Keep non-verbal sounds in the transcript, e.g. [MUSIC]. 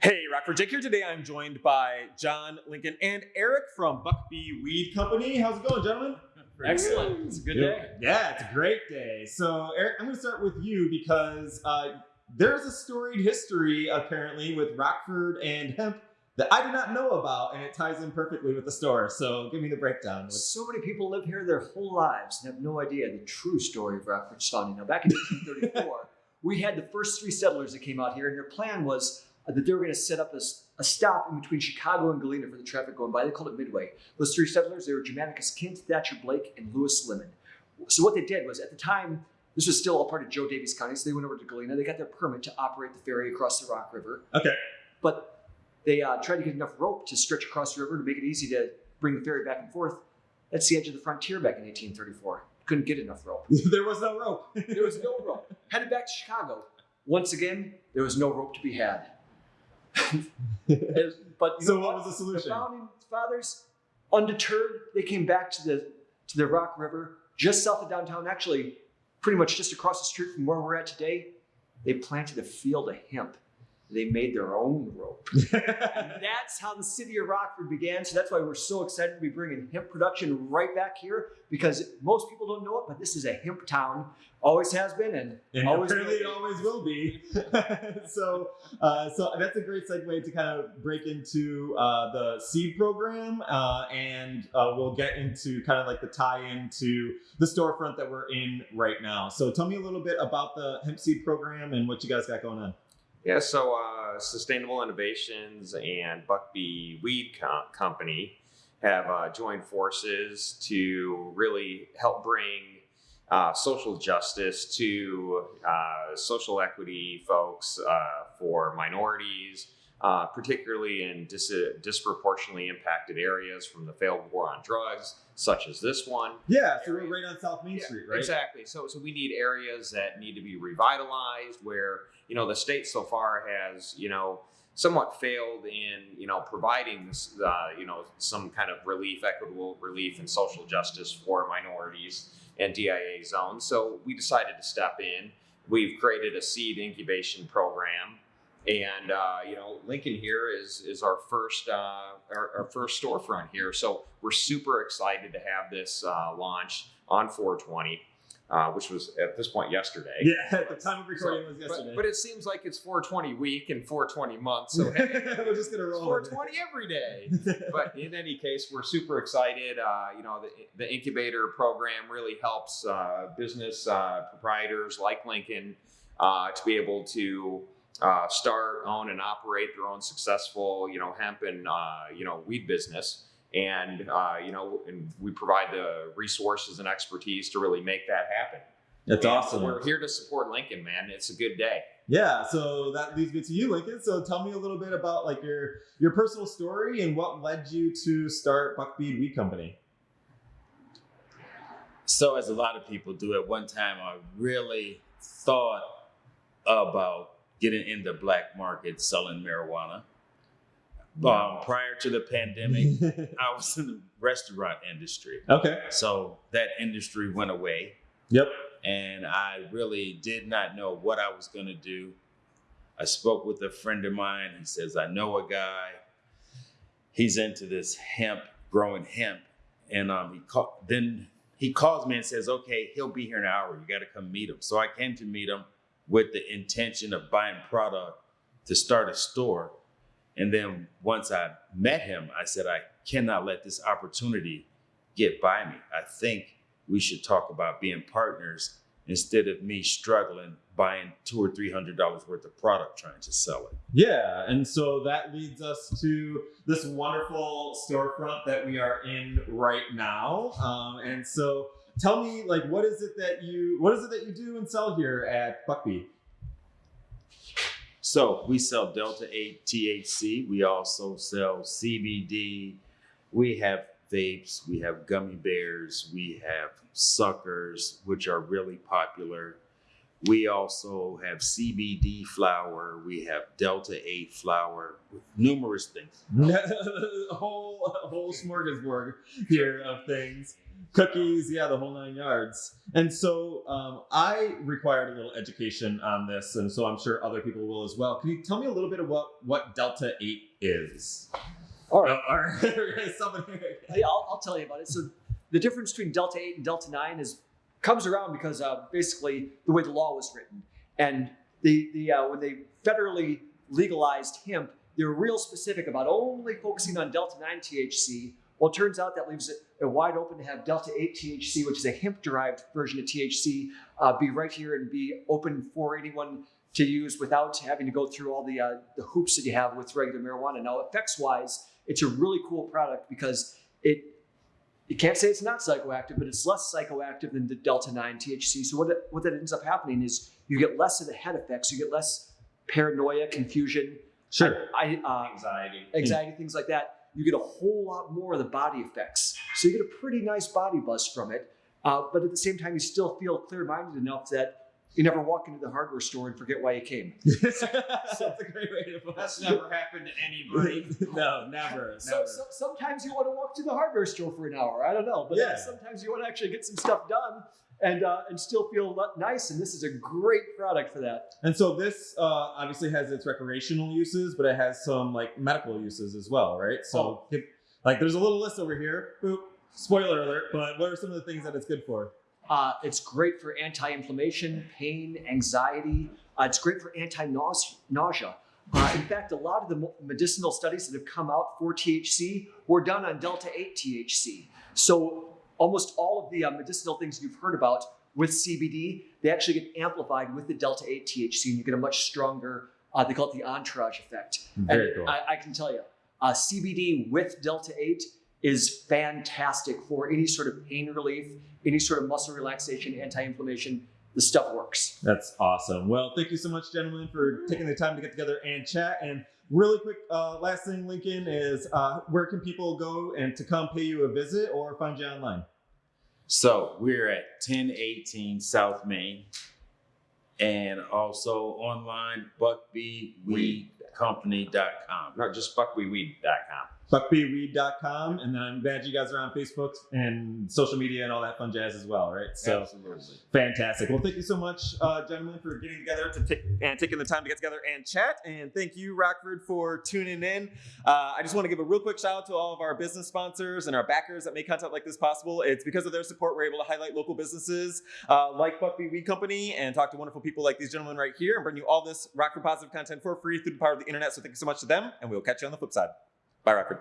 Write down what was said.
Hey, Rockford Jake here. Today I'm joined by John Lincoln and Eric from Buckbee Weed Company. How's it going, gentlemen? Excellent. It's a good day. Yeah, it's a great day. So, Eric, I'm going to start with you because uh, there's a storied history apparently with Rockford and hemp that I do not know about, and it ties in perfectly with the store. So, give me the breakdown. So many people live here their whole lives and have no idea the true story of Rockford's founding. Now, back in 1834, [LAUGHS] we had the first three settlers that came out here, and their plan was that they were going to set up a, a, stop in between Chicago and Galena for the traffic going by. They called it Midway. Those three settlers, they were Germanicus Kent, Thatcher Blake, and Lewis Lemon. So what they did was, at the time, this was still all part of Joe Daviess County, so they went over to Galena. They got their permit to operate the ferry across the Rock River. Okay. But they uh, tried to get enough rope to stretch across the river to make it easy to bring the ferry back and forth. That's the edge of the frontier back in 1834. Couldn't get enough rope. [LAUGHS] there was no rope. there was no rope. Headed back to Chicago. Once again, there was no rope to be had. [LAUGHS] but so, what, what was the solution? The founding fathers, undeterred, they came back to the to the Rock River, just south of downtown, actually, pretty much just across the street from where we're at today. They planted a field of hemp they made their own rope. [LAUGHS] that's how the city of Rockford began. So that's why we're so excited to be bringing hemp production right back here because most people don't know it, but this is a hemp town. Always has been and, and always apparently it always will be. [LAUGHS] so, uh, so that's a great segue to kind of break into uh, the seed program, uh, and uh, we'll get into kind of like the tie-in to the storefront that we're in right now. So, tell me a little bit about the hemp seed program and what you guys got going on. Yeah, so uh, Sustainable Innovations and Buckbee Weed Com- Company have uh, joined forces to really help bring uh, social justice to uh, social equity folks uh, for minorities, uh, particularly in dis- disproportionately impacted areas from the failed war on drugs, such as this one. Yeah, so right on South Main Yeah, Street, right? Exactly. So, so we need areas that need to be revitalized, where you know the state so far has you know somewhat failed in you know providing uh, you know some kind of relief, equitable relief, and social justice for minorities and DIA zones. So we decided to step in. We've created a seed incubation program and uh, you know Lincoln here is is our first uh, our, our, first storefront here, so we're super excited to have this uh, launch on 420. Uh, which was at this point yesterday. Yeah, [LAUGHS] at the time of recording so, was yesterday. But, but, it seems like it's 420 week and 420 month, so [LAUGHS] hey, we're just gonna roll. 420 every day. [LAUGHS] but in any case, we're super excited. Uh, you know, the, the incubator program really helps uh, business proprietors like Lincoln to be able to uh, start, own, and operate their own successful, you know, hemp and uh, you know weed business. And uh, you know, and we provide the resources and expertise to really make that happen. That's and awesome. We're here to support Lincoln, man. It's a good day. Yeah, so that leads me to you, Lincoln. So tell me a little bit about like your your personal story and what led you to start Buckbee Weed Company. So, as a lot of people do, at one time I really thought about getting in the black market selling marijuana. Um, prior to the pandemic, [LAUGHS] I was in the restaurant industry. Okay. So that industry went away. Yep. And I really did not know what I was going to do. I spoke with a friend of mine. He says, I know a guy. He's into this hemp, growing hemp. And um, he called, then he calls me and says, okay, he'll be here in an hour. You got to come meet him. So I came to meet him with the intention of buying product to start a store. And then once I met him, I said, I cannot let this opportunity get by me. I think we should talk about being partners instead of me struggling buying two or three hundred dollars worth of product trying to sell it. Yeah, and so that leads us to this wonderful storefront that we are in right now. Um, and so tell me like what is it that you what is it that you do and sell here at Buckbee? So we sell Delta 8 THC. We also sell CBD. We have vapes. We have gummy bears. We have suckers, which are really popular. We also have CBD flower. We have Delta 8 flower, numerous things. a [LAUGHS] whole a whole smorgasbord here of things. cookies, yeah, the whole nine yards. And so um, I required a little education on this, and so I'm sure other people will as well. Can you tell me a little bit about what Delta 8 is? All right. Oh, or [LAUGHS] someone Hey, I'll, I'll tell you about it. So the difference between Delta 8 and Delta 9 is comes around because uh, basically the way the law was written. And the, the uh, when they federally legalized hemp, they were real specific about only focusing on Delta 9 THC. Well, it turns out that leaves it wide open to have Delta 8 THC, which is a hemp derived version of THC, uh, be right here and be open for anyone to use without having to go through all the, uh, the hoops that you have with regular marijuana. Now, effects wise, it's a really cool product because it you can't say it's not psychoactive, but it's less psychoactive than the delta 9 THC. So what, it, what that ends up happening is you get less of the head effects, you get less paranoia, confusion, Sure. I, uh, Anxiety. anxiety, things like that. You get a whole lot more of the body effects. So you get a pretty nice body buzz from it. Uh, but at the same time, you still feel clear minded enough that you never walk into the hardware store and forget why you came. [LAUGHS] That's a great way to put That's never happened to anybody. [LAUGHS] no, never, So, never. so sometimes you want to walk to the hardware store for an hour. I don't know, but Yeah. sometimes you want to actually get some stuff done and uh, and still feel nice. And this is a great product for that. And so this uh, obviously has its recreational uses, but it has some like medical uses as well, right? So Oh. like there's a little list over here. Boop. Spoiler alert, but what are some of the things that it's good for? Uh, it's great for anti-inflammation, pain, anxiety. Uh, it's great for anti-nausea. Uh, in fact, a lot of the medicinal studies that have come out for THC were done on delta 8 THC. So almost all of the uh, medicinal things you've heard about with CBD, they actually get amplified with the delta 8 THC, and you get a much stronger. Uh, they call it the entourage effect. Very and cool. I, I can tell you, uh, CBD with delta 8 is fantastic for any sort of pain relief, any sort of muscle relaxation, anti-inflammation. The stuff works. That's awesome. Well, thank you so much, gentlemen, for taking the time to get together and chat. And really quick, uh, last thing, Lincoln, is uh, where can people go and to come pay you a visit or find you online? So we're at 1018 South Main and also online buckbeeweedcompany.com. Not just buckweeweed.com. buckbeeweed.com and then i'm glad you guys are on facebook and social media and all that fun jazz as well right? So Absolutely. fantastic. Well thank you so much uh, gentlemen for getting together to take and taking the time to get together and chat and thank you rockford for tuning in. Uh, i just want to give a real quick shout out to all of our business sponsors and our backers that make content like this possible. It's because of their support we're able to highlight local businesses uh, like buckbee weed company and talk to wonderful people like these gentlemen right here and bring you all this rockford positive content for free through the power of the internet. So thank you so much to them and we'll catch you on the flip side Bye, Rockford.